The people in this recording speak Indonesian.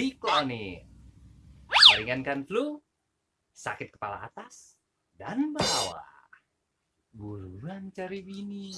Diklonin meringankan flu, sakit kepala atas dan bawah. Buruan cari bini.